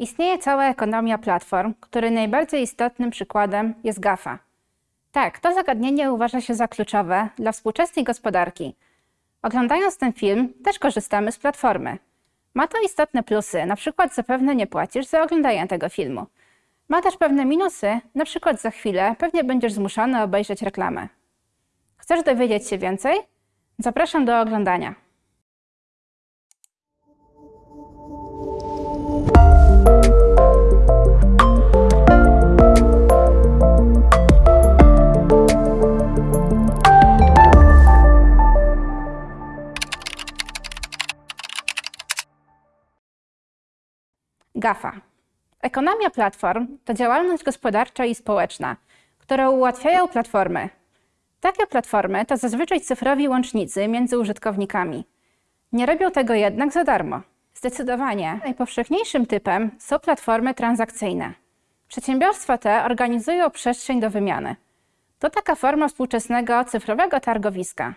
Istnieje cała ekonomia platform, której najbardziej istotnym przykładem jest GAFA. Tak, to zagadnienie uważa się za kluczowe dla współczesnej gospodarki. Oglądając ten film, też korzystamy z platformy. Ma to istotne plusy, na przykład zapewne nie płacisz za oglądanie tego filmu. Ma też pewne minusy, na przykład za chwilę pewnie będziesz zmuszony obejrzeć reklamę. Chcesz dowiedzieć się więcej? Zapraszam do oglądania. GAFA. Ekonomia platform to działalność gospodarcza i społeczna, którą ułatwiają platformy. Takie platformy to zazwyczaj cyfrowi łącznicy między użytkownikami. Nie robią tego jednak za darmo. Zdecydowanie najpowszechniejszym typem są platformy transakcyjne. Przedsiębiorstwa te organizują przestrzeń do wymiany. To taka forma współczesnego cyfrowego targowiska.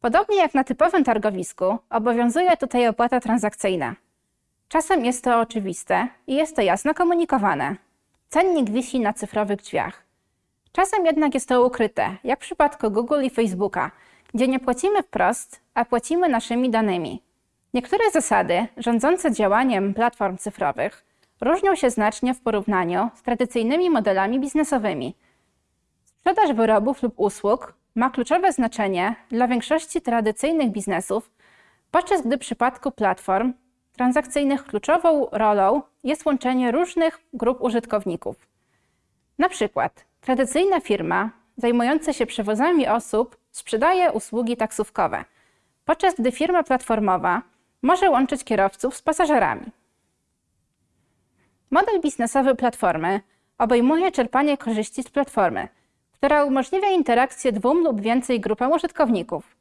Podobnie jak na typowym targowisku, obowiązuje tutaj opłata transakcyjna. Czasem jest to oczywiste i jest to jasno komunikowane. Cennik wisi na cyfrowych drzwiach. Czasem jednak jest to ukryte, jak w przypadku Google i Facebooka, gdzie nie płacimy wprost, a płacimy naszymi danymi. Niektóre zasady rządzące działaniem platform cyfrowych różnią się znacznie w porównaniu z tradycyjnymi modelami biznesowymi. Sprzedaż wyrobów lub usług ma kluczowe znaczenie dla większości tradycyjnych biznesów, podczas gdy w przypadku platform transakcyjnych kluczową rolą jest łączenie różnych grup użytkowników. Na przykład tradycyjna firma zajmująca się przewozami osób sprzedaje usługi taksówkowe, podczas gdy firma platformowa może łączyć kierowców z pasażerami. Model biznesowy platformy obejmuje czerpanie korzyści z platformy, która umożliwia interakcję dwóm lub więcej grupom użytkowników.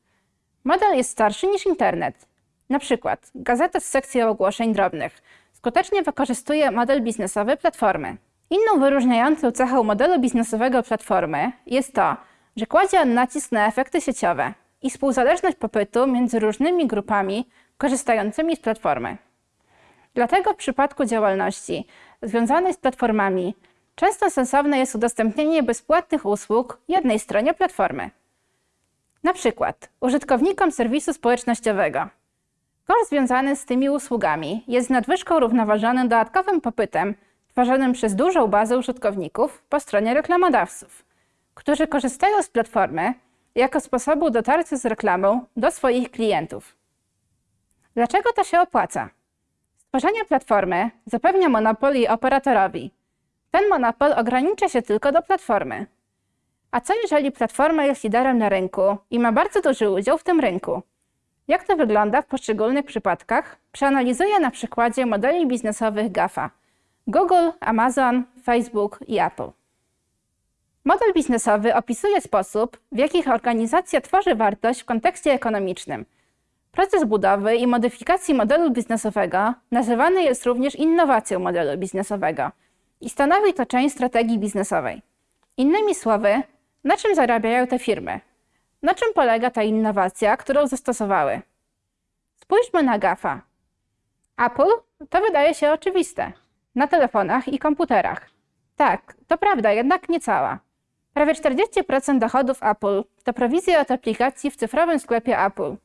Model jest starszy niż internet. Na przykład gazeta z sekcją ogłoszeń drobnych skutecznie wykorzystuje model biznesowy platformy. Inną wyróżniającą cechą modelu biznesowego platformy jest to, że kładzie on nacisk na efekty sieciowe i współzależność popytu między różnymi grupami korzystającymi z platformy. Dlatego w przypadku działalności związanej z platformami często sensowne jest udostępnienie bezpłatnych usług jednej stronie platformy. Na przykład użytkownikom serwisu społecznościowego. Koszt związany z tymi usługami jest nadwyżką równoważonym dodatkowym popytem tworzonym przez dużą bazę użytkowników po stronie reklamodawców, którzy korzystają z platformy jako sposobu dotarcia z reklamą do swoich klientów. Dlaczego to się opłaca? Stworzenie platformy zapewnia monopol operatorowi. Ten monopol ogranicza się tylko do platformy. A co jeżeli platforma jest liderem na rynku i ma bardzo duży udział w tym rynku? Jak to wygląda w poszczególnych przypadkach, przeanalizuję na przykładzie modeli biznesowych GAFA Google, Amazon, Facebook i Apple. Model biznesowy opisuje sposób, w jaki organizacja tworzy wartość w kontekście ekonomicznym. Proces budowy i modyfikacji modelu biznesowego nazywany jest również innowacją modelu biznesowego i stanowi to część strategii biznesowej. Innymi słowy, na czym zarabiają te firmy? Na czym polega ta innowacja, którą zastosowały? Spójrzmy na GAFA. Apple to wydaje się oczywiste. Na telefonach i komputerach. Tak, to prawda, jednak nie cała. Prawie 40% dochodów Apple to prowizje od aplikacji w cyfrowym sklepie Apple.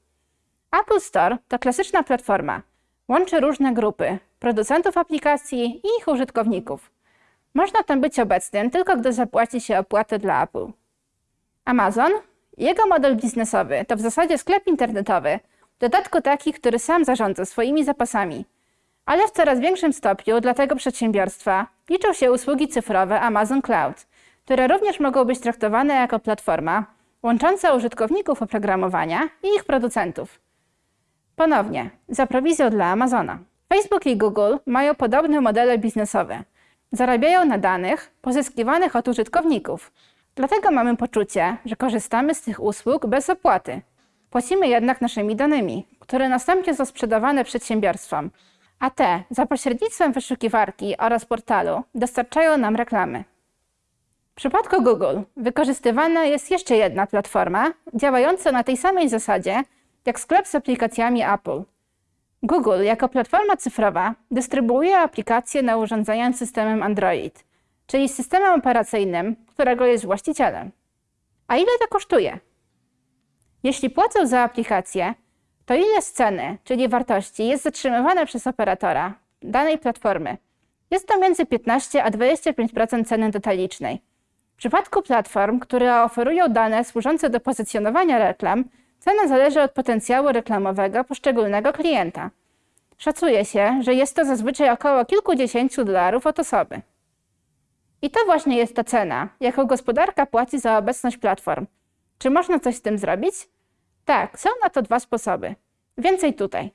Apple Store to klasyczna platforma. Łączy różne grupy producentów aplikacji i ich użytkowników. Można tam być obecnym tylko gdy zapłaci się opłatę dla Apple. Amazon jego model biznesowy to w zasadzie sklep internetowy, w dodatku taki, który sam zarządza swoimi zapasami. Ale w coraz większym stopniu dla tego przedsiębiorstwa liczą się usługi cyfrowe Amazon Cloud, które również mogą być traktowane jako platforma łącząca użytkowników oprogramowania i ich producentów. Ponownie, za prowizją dla Amazona. Facebook i Google mają podobne modele biznesowe. Zarabiają na danych pozyskiwanych od użytkowników, Dlatego mamy poczucie, że korzystamy z tych usług bez opłaty. Płacimy jednak naszymi danymi, które następnie są sprzedawane przedsiębiorstwom, a te za pośrednictwem wyszukiwarki oraz portalu dostarczają nam reklamy. W przypadku Google wykorzystywana jest jeszcze jedna platforma działająca na tej samej zasadzie jak sklep z aplikacjami Apple. Google jako platforma cyfrowa dystrybuuje aplikacje na urządzeniach z systemem Android, czyli systemem operacyjnym, którego jest właścicielem. A ile to kosztuje? Jeśli płacę za aplikację, to ile z ceny, czyli wartości, jest zatrzymywane przez operatora danej platformy? Jest to między 15 a 25% ceny detalicznej. W przypadku platform, które oferują dane służące do pozycjonowania reklam, cena zależy od potencjału reklamowego poszczególnego klienta. Szacuje się, że jest to zazwyczaj około kilkudziesięciu dolarów od osoby. I to właśnie jest ta cena, jaką gospodarka płaci za obecność platform. Czy można coś z tym zrobić? Tak, są na to dwa sposoby. Więcej tutaj.